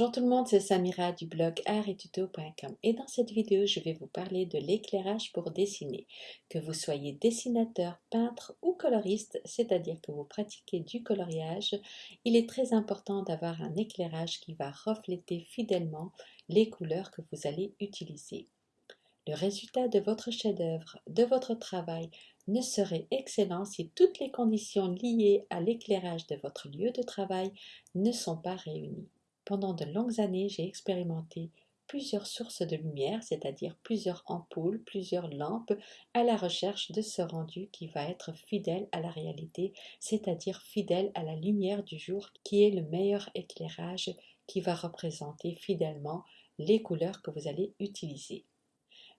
Bonjour tout le monde, c'est Samira du blog artettuto.com et dans cette vidéo, je vais vous parler de l'éclairage pour dessiner. Que vous soyez dessinateur, peintre ou coloriste, c'est-à-dire que vous pratiquez du coloriage, il est très important d'avoir un éclairage qui va refléter fidèlement les couleurs que vous allez utiliser. Le résultat de votre chef-d'œuvre, de votre travail, ne serait excellent si toutes les conditions liées à l'éclairage de votre lieu de travail ne sont pas réunies. Pendant de longues années, j'ai expérimenté plusieurs sources de lumière, c'est-à-dire plusieurs ampoules, plusieurs lampes, à la recherche de ce rendu qui va être fidèle à la réalité, c'est-à-dire fidèle à la lumière du jour, qui est le meilleur éclairage qui va représenter fidèlement les couleurs que vous allez utiliser.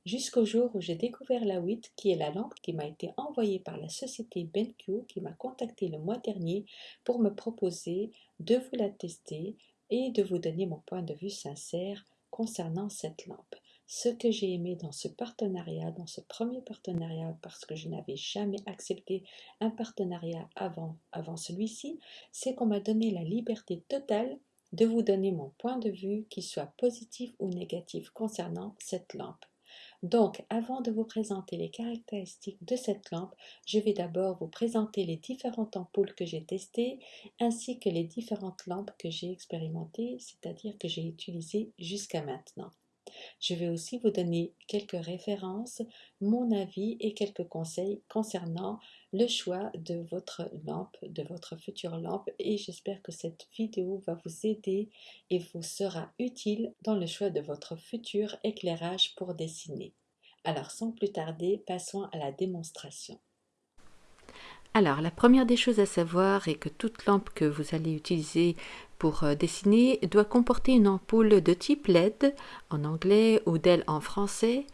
Jusqu'au jour où j'ai découvert la WIT, qui est la lampe qui m'a été envoyée par la société BenQ, qui m'a contacté le mois dernier pour me proposer de vous la tester et de vous donner mon point de vue sincère concernant cette lampe. Ce que j'ai aimé dans ce partenariat, dans ce premier partenariat, parce que je n'avais jamais accepté un partenariat avant, avant celui-ci, c'est qu'on m'a donné la liberté totale de vous donner mon point de vue, qu'il soit positif ou négatif concernant cette lampe. Donc, avant de vous présenter les caractéristiques de cette lampe, je vais d'abord vous présenter les différentes ampoules que j'ai testées, ainsi que les différentes lampes que j'ai expérimentées, c'est-à-dire que j'ai utilisées jusqu'à maintenant. Je vais aussi vous donner quelques références, mon avis et quelques conseils concernant le choix de votre lampe, de votre future lampe et j'espère que cette vidéo va vous aider et vous sera utile dans le choix de votre futur éclairage pour dessiner. Alors sans plus tarder, passons à la démonstration. Alors, la première des choses à savoir est que toute lampe que vous allez utiliser pour euh, dessiner doit comporter une ampoule de type LED en anglais ou DEL en français.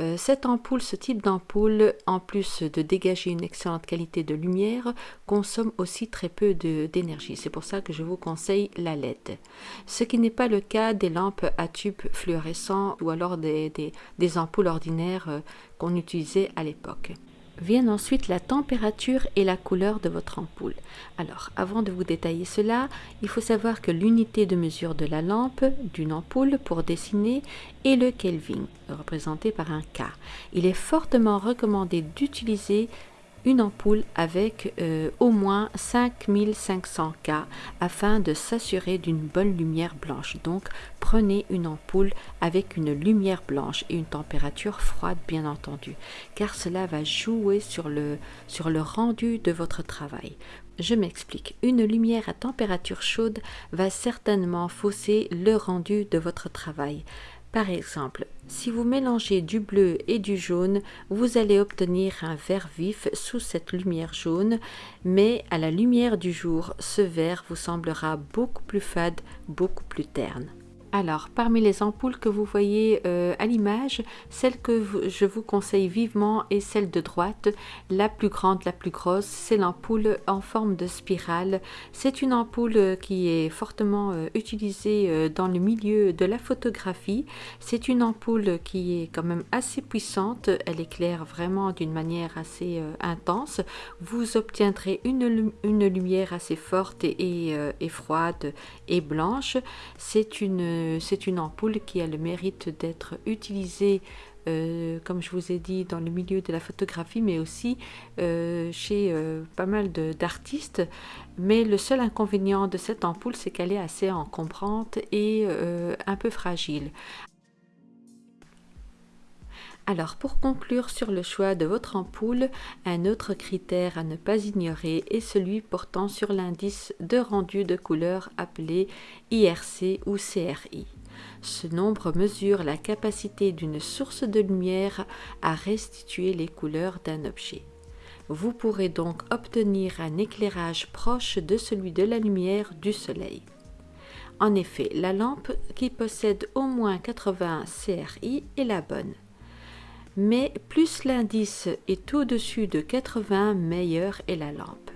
Euh, cette ampoule, ce type d'ampoule, en plus de dégager une excellente qualité de lumière, consomme aussi très peu d'énergie. C'est pour ça que je vous conseille la LED. Ce qui n'est pas le cas des lampes à tubes fluorescents ou alors des, des ampoules ordinaires euh, qu'on utilisait à l'époque. Viennent ensuite la température et la couleur de votre ampoule. Alors, avant de vous détailler cela, il faut savoir que l'unité de mesure de la lampe d'une ampoule pour dessiner est le Kelvin, représenté par un K. Il est fortement recommandé d'utiliser une ampoule avec euh, au moins 5500 K afin de s'assurer d'une bonne lumière blanche. Donc prenez une ampoule avec une lumière blanche et une température froide bien entendu car cela va jouer sur le, sur le rendu de votre travail. Je m'explique. Une lumière à température chaude va certainement fausser le rendu de votre travail. Par exemple, si vous mélangez du bleu et du jaune, vous allez obtenir un vert vif sous cette lumière jaune, mais à la lumière du jour, ce vert vous semblera beaucoup plus fade, beaucoup plus terne. Alors, parmi les ampoules que vous voyez euh, à l'image, celle que je vous conseille vivement est celle de droite, la plus grande, la plus grosse, c'est l'ampoule en forme de spirale. C'est une ampoule qui est fortement euh, utilisée euh, dans le milieu de la photographie. C'est une ampoule qui est quand même assez puissante, elle éclaire vraiment d'une manière assez intense. Vous obtiendrez une, lumière assez forte et froide et blanche. C'est une c'est une ampoule qui a le mérite d'être utilisée euh, comme je vous ai dit, dans le milieu de la photographie, mais aussi euh, chez euh, pas mal d'artistes. Mais le seul inconvénient de cette ampoule, c'est qu'elle est assez encombrante et un peu fragile. Alors pour conclure sur le choix de votre ampoule, un autre critère à ne pas ignorer est celui portant sur l'indice de rendu de couleur appelé IRC ou CRI. Ce nombre mesure la capacité d'une source de lumière à restituer les couleurs d'un objet. Vous pourrez donc obtenir un éclairage proche de celui de la lumière du soleil. En effet, la lampe qui possède au moins 80 CRI est la bonne mais plus l'indice est au-dessus de 80, meilleure est la lampe.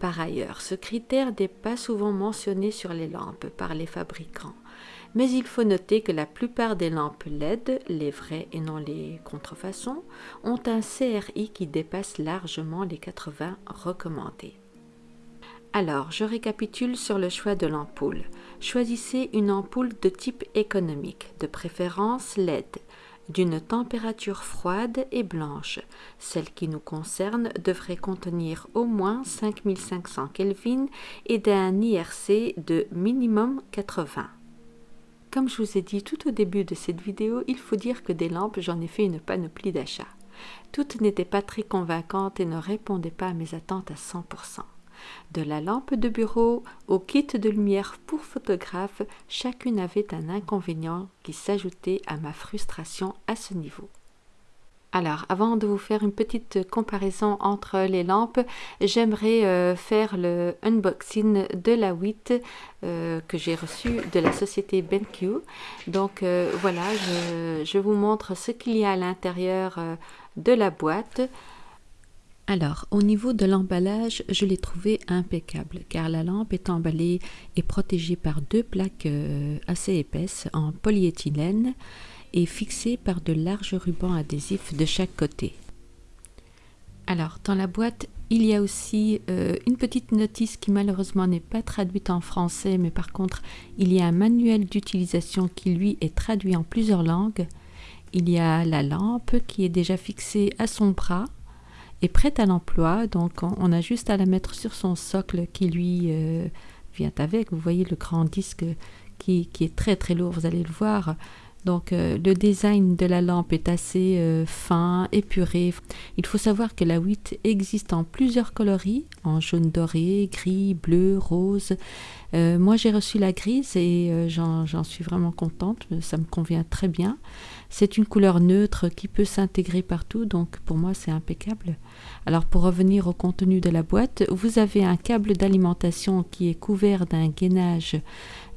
Par ailleurs, ce critère n'est pas souvent mentionné sur les lampes par les fabricants, mais il faut noter que la plupart des lampes LED, les vraies et non les contrefaçons, ont un CRI qui dépasse largement les 80 recommandés. Alors, je récapitule sur le choix de l'ampoule. Choisissez une ampoule de type économique, de préférence LED, d'une température froide et blanche. Celle qui nous concerne devrait contenir au moins 5500 Kelvin et d'un IRC de minimum 80. Comme je vous ai dit tout au début de cette vidéo, il faut dire que des lampes, j'en ai fait une panoplie d'achats. Toutes n'étaient pas très convaincantes et ne répondaient pas à mes attentes à 100%. De la lampe de bureau au kit de lumière pour photographe, chacune avait un inconvénient qui s'ajoutait à ma frustration à ce niveau. Alors, avant de vous faire une petite comparaison entre les lampes, j'aimerais euh, faire le unboxing de la 8 euh, que j'ai reçue de la société BenQ. Donc euh, voilà, je, je, vous montre ce qu'il y a à l'intérieur de la boîte. Alors, au niveau de l'emballage, je l'ai trouvé impeccable car la lampe est emballée et protégée par deux plaques euh, assez épaisses en polyéthylène et fixée par de larges rubans adhésifs de chaque côté. Alors, dans la boîte, il y a aussi euh, une petite notice qui malheureusement n'est pas traduite en français, mais par contre, il y a un manuel d'utilisation qui lui est traduit en plusieurs langues. Il y a la lampe qui est déjà fixée à son bras est prête à l'emploi. Donc, on, a juste à la mettre sur son socle qui lui euh, vient avec. Vous voyez le grand disque qui, est très très lourd, vous allez le voir. Donc euh, le design de la lampe est assez euh, fin, épuré. Il faut savoir que la 8 existe en plusieurs coloris, en jaune doré, gris, bleu, rose. moi j'ai reçu la grise et j'en suis vraiment contente, ça me convient très bien. C'est une couleur neutre qui peut s'intégrer partout, donc pour moi c'est impeccable. Alors pour revenir au contenu de la boîte, vous avez un câble d'alimentation qui est couvert d'un gainage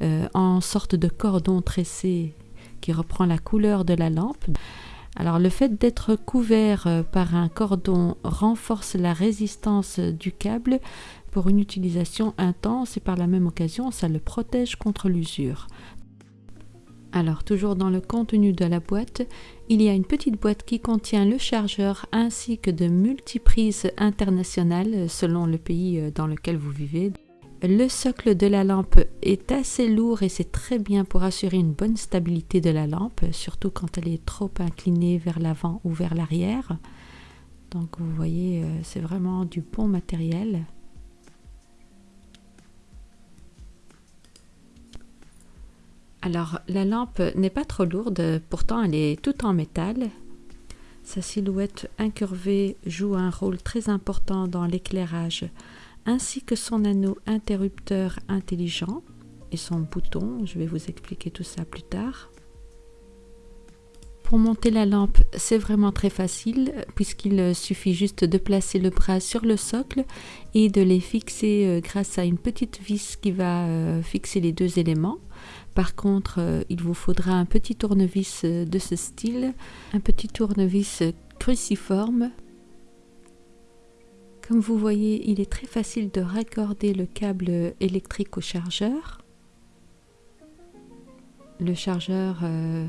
euh, en sorte de cordon tressé reprend la couleur de la lampe. Alors le fait d'être couvert euh, par un cordon renforce la résistance du câble pour une utilisation intense et par la même occasion ça le protège contre l'usure. Alors toujours dans le contenu de la boîte, il y a une petite boîte qui contient le chargeur ainsi que de multiprises internationales selon le pays euh, dans lequel vous vivez. Le socle de la lampe est assez lourd et c'est très bien pour assurer une bonne stabilité de la lampe, surtout quand elle est trop inclinée vers l'avant ou vers l'arrière. Donc vous voyez, euh, c'est vraiment du bon matériel. Alors la lampe n'est pas trop lourde, pourtant elle est toute en métal. Sa silhouette incurvée joue un rôle très important dans l'éclairage, ainsi que son anneau interrupteur intelligent et son bouton. Je vais vous expliquer tout ça plus tard. Pour monter la lampe, c'est vraiment très facile puisqu'il suffit juste de placer le bras sur le socle et de les fixer euh, grâce à une petite vis qui va euh, fixer les deux éléments. Par contre, euh, il vous faudra un petit tournevis de ce style, un petit tournevis cruciforme. Comme vous voyez, il est très facile de raccorder le câble électrique au chargeur. Le chargeur euh,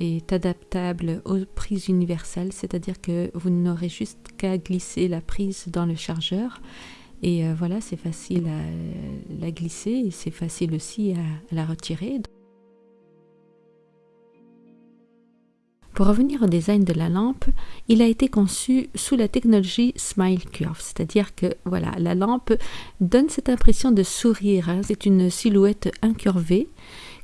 est adaptable aux prises universelles, c'est-à-dire que vous n'aurez juste qu'à glisser la prise dans le chargeur et euh, voilà, c'est facile à la glisser et c'est facile aussi à, la retirer. Pour revenir au design de la lampe, il a été conçu sous la technologie Smile Curve, c'est-à-dire que voilà, la lampe donne cette impression de sourire. Hein. C'est une silhouette incurvée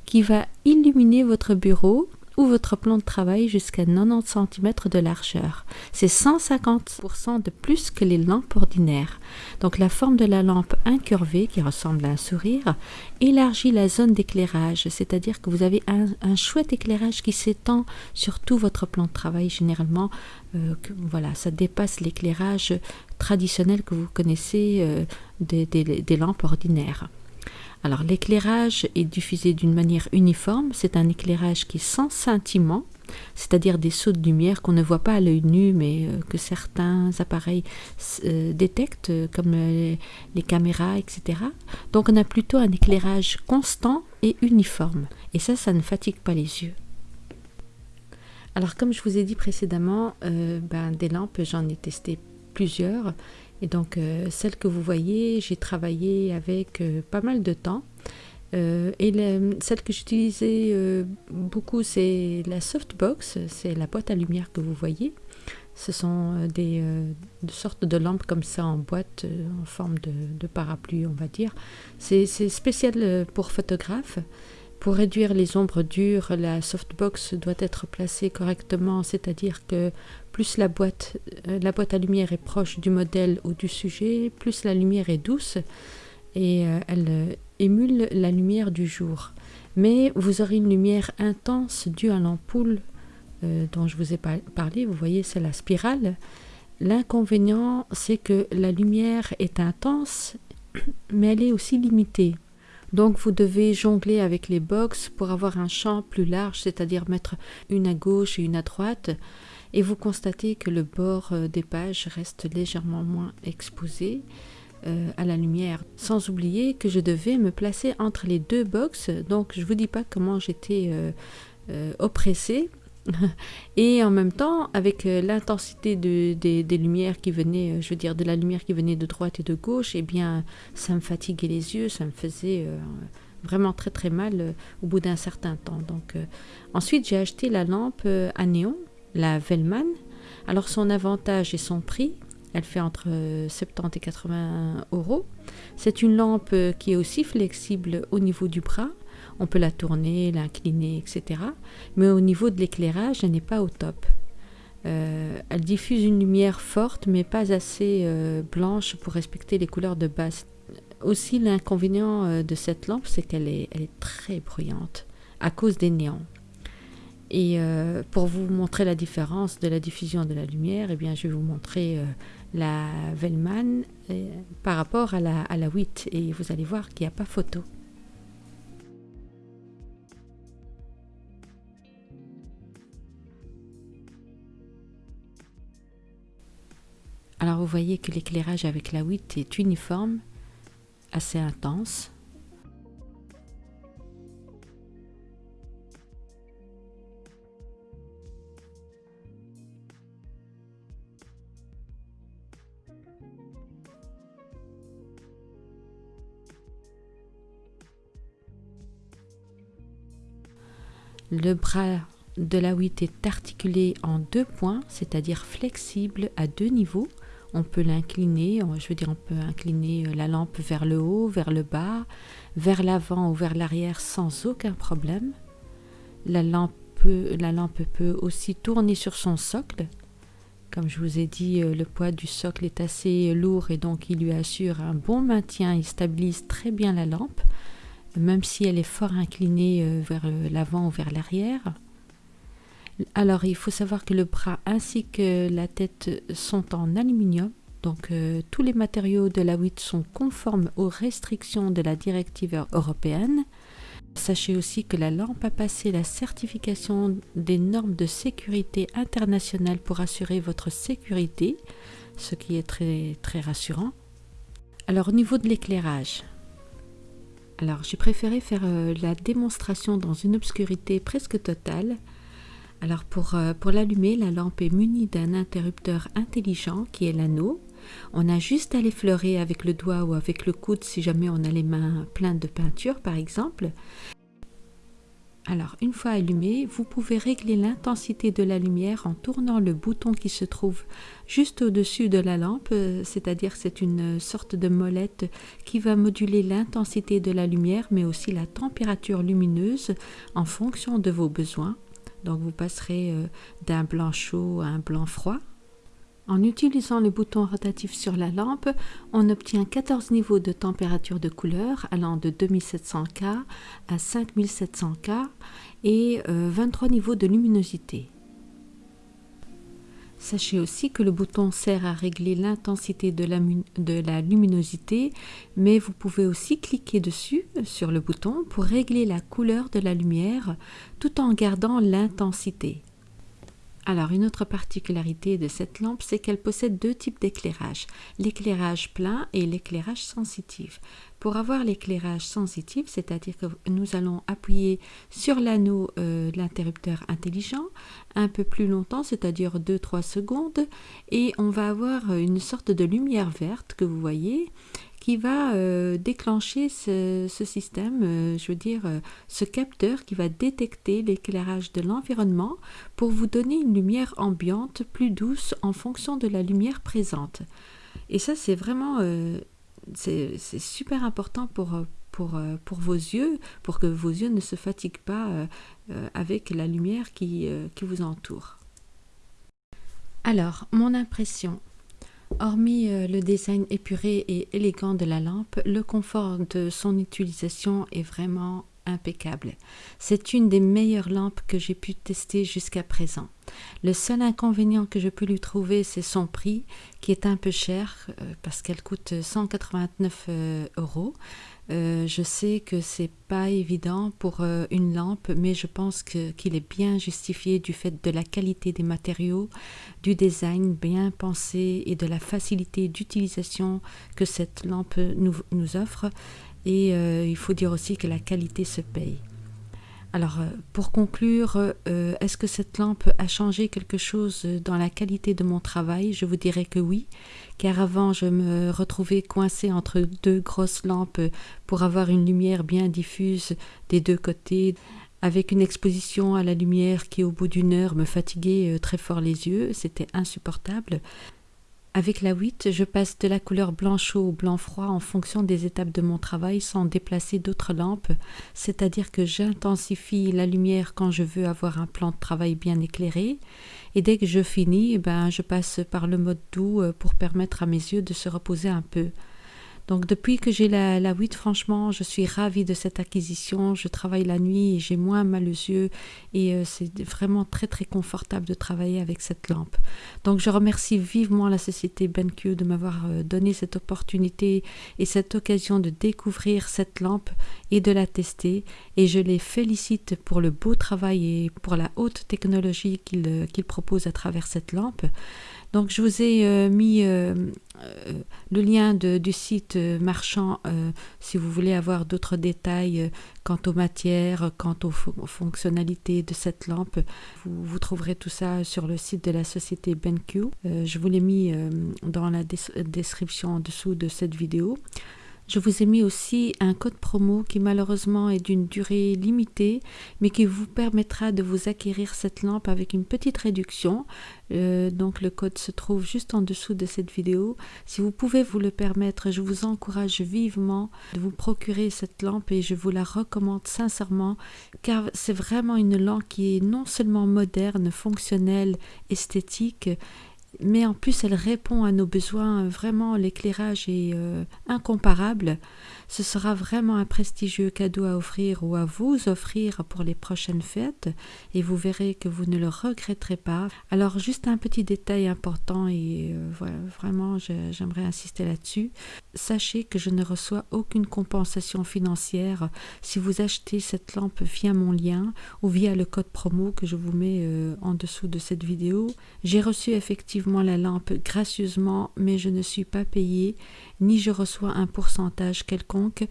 qui va illuminer votre bureau votre plan de travail jusqu'à 90 cm de largeur. C'est 150% de plus que les lampes ordinaires. Donc la forme de la lampe incurvée, qui ressemble à un sourire, élargit la zone d'éclairage, c'est-à-dire que vous avez un, chouette éclairage qui s'étend sur tout votre plan de travail. Généralement, euh, voilà, ça dépasse l'éclairage traditionnel que vous connaissez euh, des lampes ordinaires. Alors l'éclairage est diffusé d'une manière uniforme, c'est un éclairage qui est sans scintillement, c'est-à-dire des sauts de lumière qu'on ne voit pas à l'œil nu, mais euh, que certains appareils euh, détectent, euh, comme les, caméras, etc. Donc on a plutôt un éclairage constant et uniforme, et ça, ça ne fatigue pas les yeux. Alors comme je vous ai dit précédemment, ben, des lampes, j'en ai testé plusieurs, Et donc, euh, celle que vous voyez, j'ai travaillé avec euh, pas mal de temps. Euh, et celle que j'utilisais beaucoup, c'est la softbox, c'est la boîte à lumière que vous voyez. Ce sont des, sortes de lampes comme ça en boîte, en forme de, de, parapluie, on va dire. C'est spécial pour photographes. Pour réduire les ombres dures, la softbox doit être placée correctement, c'est-à-dire que plus la boîte, euh, la boîte à lumière est proche du modèle ou du sujet, plus la lumière est douce et euh, elle euh, émule la lumière du jour. Mais vous aurez une lumière intense due à l'ampoule dont je vous ai parlé, vous voyez c'est la spirale. L'inconvénient c'est que la lumière est intense mais elle est aussi limitée. Donc vous devez jongler avec les box pour avoir un champ plus large, c'est-à-dire mettre une à gauche et une à droite. Et vous constatez que le bord euh, des pages reste légèrement moins exposé euh, à la lumière. Sans oublier que je devais me placer entre les deux box. Donc je ne vous dis pas comment j'étais euh, oppressée et en même temps, avec euh, l'intensité de, des lumières qui venaient, euh, je veux dire, de la lumière qui venait de droite et de gauche, eh bien, ça me fatiguait les yeux, ça me faisait euh, vraiment très très mal au bout d'un certain temps. Donc, ensuite, j'ai acheté la lampe à néon, la Vellman. Alors, son avantage et son prix, elle fait entre 70 et 80 euros. C'est une lampe qui est aussi flexible au niveau du bras on peut la tourner, l'incliner, etc. Mais au niveau de l'éclairage, elle n'est pas au top. Euh, elle diffuse une lumière forte, mais pas assez euh, blanche pour respecter les couleurs de base. Aussi, l'inconvénient euh, de cette lampe, c'est qu'elle est, très bruyante à cause des néons. Et pour vous montrer la différence de la diffusion de la lumière, eh bien, je vais vous montrer la Vellman par rapport à la, à la 8 et vous allez voir qu'il n'y a pas photo. Voyez que l'éclairage avec la 8 est uniforme, assez intense. Le bras de la 8 est articulé en deux points, c'est-à-dire flexible à deux niveaux. On peut l'incliner, je veux dire, on peut incliner euh, la lampe vers le haut, vers le bas, vers l'avant ou vers l'arrière sans aucun problème. La lampe, peut, la lampe peut aussi tourner sur son socle. Comme je vous ai dit, euh, le poids du socle est assez lourd et donc il lui assure un bon maintien, il stabilise très bien la lampe, même si elle est fort inclinée euh, vers l'avant ou vers l'arrière. Alors, il faut savoir que le bras ainsi que la tête sont en aluminium. Donc, euh, tous les matériaux de la 8 sont conformes aux restrictions de la directive européenne. Sachez aussi que la lampe a passé la certification des normes de sécurité internationale pour assurer votre sécurité, ce qui est très, très rassurant. Alors, au niveau de l'éclairage, alors j'ai préféré faire euh, la démonstration dans une obscurité presque totale alors pour, euh, pour l'allumer, la lampe est munie d'un interrupteur intelligent qui est l'anneau. On a juste à l'effleurer avec le doigt ou avec le coude si jamais on a les mains pleines de peinture par exemple. Alors une fois allumé, vous pouvez régler l'intensité de la lumière en tournant le bouton qui se trouve juste au-dessus de la lampe, euh, c'est-à-dire c'est une sorte de molette qui va moduler l'intensité de la lumière mais aussi la température lumineuse en fonction de vos besoins. Donc vous passerez euh, d'un blanc chaud à un blanc froid. En utilisant le bouton rotatif sur la lampe, on obtient 14 niveaux de température de couleur allant de 2700K à 5700K et 23 euh, niveaux de luminosité. Sachez aussi que le bouton sert à régler l'intensité de la, luminosité, mais vous pouvez aussi cliquer dessus, sur le bouton, pour régler la couleur de la lumière tout en gardant l'intensité. Alors, une autre particularité de cette lampe, c'est qu'elle possède deux types d'éclairage, l'éclairage plein et l'éclairage sensitif. Pour avoir l'éclairage sensitif, c'est-à-dire que nous allons appuyer sur l'anneau euh, de l'interrupteur intelligent un peu plus longtemps, c'est-à-dire 2-3 secondes, et on va avoir une sorte de lumière verte que vous voyez qui va euh, déclencher ce, système, euh, je veux dire, euh, ce capteur qui va détecter l'éclairage de l'environnement pour vous donner une lumière ambiante plus douce en fonction de la lumière présente. Et ça, c'est vraiment c'est super important pour, pour, pour, vos yeux, pour que vos yeux ne se fatiguent pas avec la lumière qui, qui vous entoure. Alors, mon impression, Hormis euh, le design épuré et élégant de la lampe, le confort de son utilisation est vraiment impeccable. C'est une des meilleures lampes que j'ai pu tester jusqu'à présent. Le seul inconvénient que je peux lui trouver, c'est son prix, qui est un peu cher euh, parce qu'elle coûte 189 euh, euros. Euh, je sais que c'est pas évident pour une lampe, mais je pense qu'il est bien justifié du fait de la qualité des matériaux, du design bien pensé et de la facilité d'utilisation que cette lampe nous offre. Et il faut dire aussi que la qualité se paye. Alors, euh, pour conclure, euh, est-ce que cette lampe a changé quelque chose dans la qualité de mon travail? Je vous dirais que oui, car avant, je me retrouvais coincée entre deux grosses lampes pour avoir une lumière bien diffuse des deux côtés, avec une exposition à la lumière qui, au bout d'une heure, me fatiguait euh, très fort les yeux. C'était insupportable. Avec la 8, je passe de la couleur blanc chaud au blanc froid en fonction des étapes de mon travail sans déplacer d'autres lampes, c'est-à-dire que j'intensifie la lumière quand je veux avoir un plan de travail bien éclairé, et dès que je finis, eh ben, je passe par le mode doux euh, pour permettre à mes yeux de se reposer un peu. Donc depuis que j'ai la, la 8, franchement, je suis ravie de cette acquisition. Je travaille la nuit et j'ai moins mal aux yeux et euh, c'est vraiment très très confortable de travailler avec cette lampe. Donc je remercie vivement la société BenQ de m'avoir euh, donné cette opportunité et cette occasion de découvrir cette lampe et de la tester et je les félicite pour le beau travail et pour la haute technologie qu'ils euh, proposent à travers cette lampe. Donc je vous ai euh, mis euh, euh, le lien du site marchand si vous voulez avoir d'autres détails quant aux matières, quant aux, fonctionnalités de cette lampe. Vous, vous, trouverez tout ça sur le site de la société BenQ. je vous l'ai mis dans la description en dessous de cette vidéo. Je vous ai mis aussi un code promo qui malheureusement est d'une durée limitée, mais qui vous permettra de vous acquérir cette lampe avec une petite réduction. Euh, donc le code se trouve juste en dessous de cette vidéo. Si vous pouvez vous le permettre, je vous encourage vivement de vous procurer cette lampe et je vous la recommande sincèrement car c'est vraiment une lampe qui est non seulement moderne, fonctionnelle, esthétique, mais en plus elle répond à nos besoins. Vraiment, l'éclairage est euh, incomparable. Ce sera vraiment un prestigieux cadeau à offrir ou à vous offrir pour les prochaines fêtes et vous verrez que vous ne le regretterez pas. Alors juste un petit détail important et euh, voilà, vraiment j'aimerais insister là-dessus. Sachez que je ne reçois aucune compensation financière si vous achetez cette lampe via mon lien ou via le code promo que je vous mets euh, en dessous de cette vidéo. J'ai reçu effectivement la lampe gracieusement mais je ne suis pas payée ni je reçois un pourcentage quelconque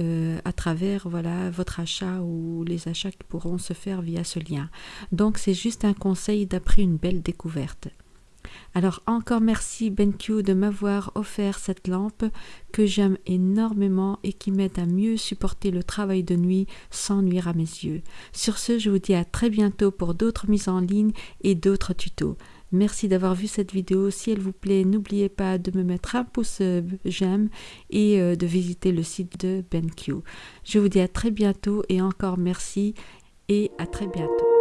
euh, à travers voilà votre achat ou les achats qui pourront se faire via ce lien. Donc c'est juste un conseil d'après une belle découverte. Alors encore merci BenQ de m'avoir offert cette lampe que j'aime énormément et qui m'aide à mieux supporter le travail de nuit sans nuire à mes yeux. Sur ce, je vous dis à très bientôt pour d'autres mises en ligne et d'autres tutos. Merci d'avoir vu cette vidéo. Si elle vous plaît, n'oubliez pas de me mettre un pouce j'aime et euh, de visiter le site de BenQ. Je vous dis à très bientôt et encore merci et à très bientôt.